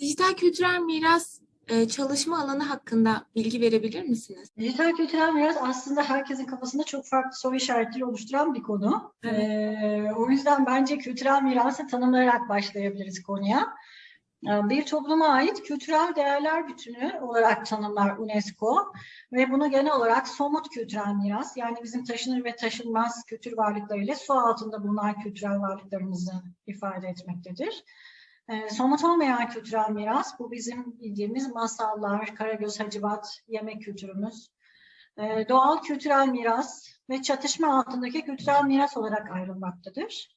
Dijital kültürel miras e, çalışma alanı hakkında bilgi verebilir misiniz? Dijital kültürel miras aslında herkesin kafasında çok farklı soru işaretleri oluşturan bir konu. Evet. Ee, o yüzden bence kültürel mirası tanımlayarak başlayabiliriz konuya. Ee, Bir topluma ait kültürel değerler bütünü olarak tanımlar UNESCO ve bunu genel olarak somut kültürel miras yani bizim taşınır ve taşınmaz kültür varlıkları ile su altında bulunan kültürel varlıklarımızı ifade etmektedir. Ee, somut olmayan kültürel miras, bu bizim bildiğimiz masallar, Karagöz Hacivat, yemek kültürümüz, Ee, doğal kültürel miras ve çatışma altındaki kültürel miras olarak ayrılmaktadır.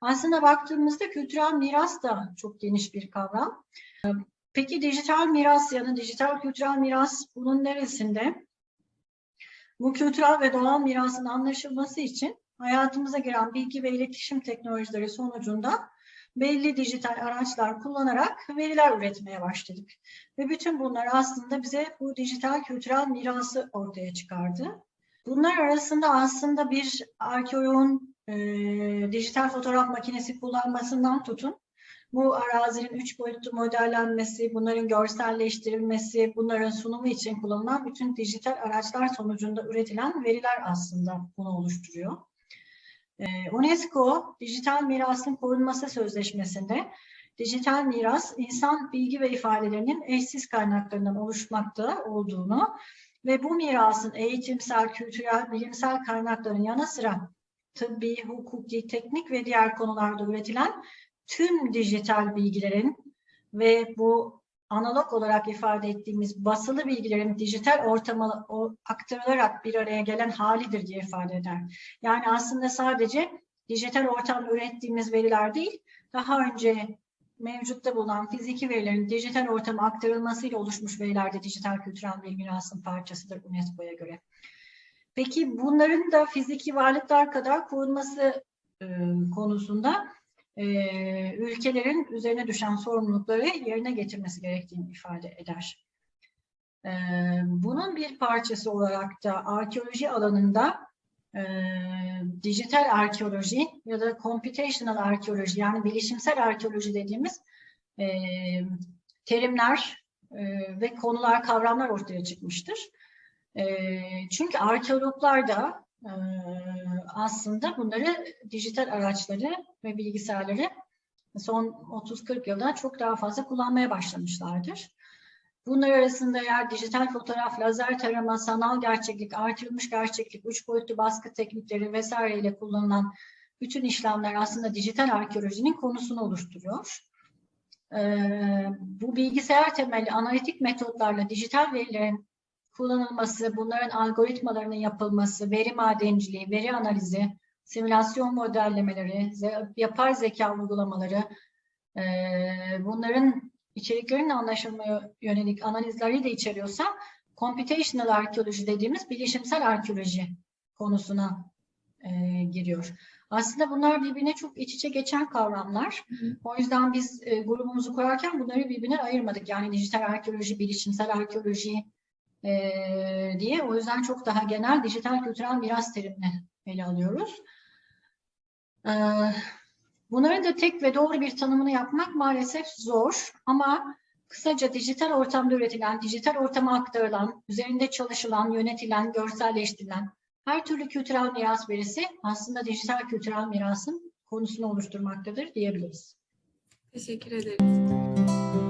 Aslında baktığımızda kültürel miras da çok geniş bir kavram. Peki dijital miras ya da dijital kültürel miras bunun neresinde? Bu kültürel ve doğal mirasın anlaşılması için hayatımıza giren bilgi ve iletişim teknolojileri sonucunda belli dijital araçlar kullanarak veriler üretmeye başladık. Ve bütün bunlar aslında bize bu dijital kültürel mirası ortaya çıkardı. Bunlar arasında aslında bir arkeoloğun e, dijital fotoğraf makinesi kullanmasından tutun, bu arazinin üç boyutlu modellenmesi, bunların görselleştirilmesi, bunların sunumu için kullanılan bütün dijital araçlar sonucunda üretilen veriler aslında bunu oluşturuyor. Ee, UNESCO Dijital Mirasın Korunması Sözleşmesi'nde dijital miras insan bilgi ve ifadelerinin eşsiz kaynaklarından oluşmakta olduğunu ve bu mirasın eğitimsel, kültürel, bilimsel kaynakların yanı sıra tıbbi, hukuki, teknik ve diğer konularda üretilen tüm dijital bilgilerin ve bu analog olarak ifade ettiğimiz basılı bilgilerin dijital ortama aktarılarak bir araya gelen halidir diye ifade eder. Yani aslında sadece dijital ortamda ürettiğimiz veriler değil, daha önce mevcutta bulunan fiziki verilerin dijital ortama aktarılmasıyla oluşmuş veriler de dijital kültürel bir mirasın parçasıdır UNESCO'ya göre. Peki bunların da fiziki varlıklar kadar korunması e, konusunda e, ülkelerin üzerine düşen sorumlulukları yerine getirmesi gerektiğini ifade eder. E, bunun bir parçası olarak da arkeoloji alanında e, dijital arkeoloji ya da computational arkeoloji yani bilişimsel arkeoloji dediğimiz e, terimler e, ve konular, kavramlar ortaya çıkmıştır. E, çünkü arkeologlar da e, aslında bunları dijital araçları ve bilgisayarları son 30-40 yılda çok daha fazla kullanmaya başlamışlardır. Bunlar arasında eğer dijital fotoğraf, lazer tarama, sanal gerçeklik, artırılmış gerçeklik, üç boyutlu baskı teknikleri vesaireyle kullanılan bütün işlemler aslında dijital arkeolojinin konusunu oluşturuyor. Ee, bu bilgisayar temelli analitik metotlarla dijital verilerin kullanılması, bunların algoritmalarının yapılması, veri madenciliği, veri analizi, simülasyon modellemeleri, yapay zeka uygulamaları, e, bunların içeriklerin anlaşılmaya yönelik analizleri de içeriyorsa, computational arkeoloji dediğimiz bilişimsel arkeoloji konusuna e, giriyor. Aslında bunlar birbirine çok iç içe geçen kavramlar. O yüzden biz e, grubumuzu kurarken bunları birbirine ayırmadık. Yani dijital arkeoloji, bilişimsel arkeoloji, e, diye. O yüzden çok daha genel dijital kültürel miras terimini ele alıyoruz. E, bunların da tek ve doğru bir tanımını yapmak maalesef zor ama kısaca dijital ortamda üretilen, dijital ortama aktarılan, üzerinde çalışılan, yönetilen, görselleştirilen her türlü kültürel miras verisi aslında dijital kültürel mirasın konusunu oluşturmaktadır diyebiliriz. Teşekkür ederiz.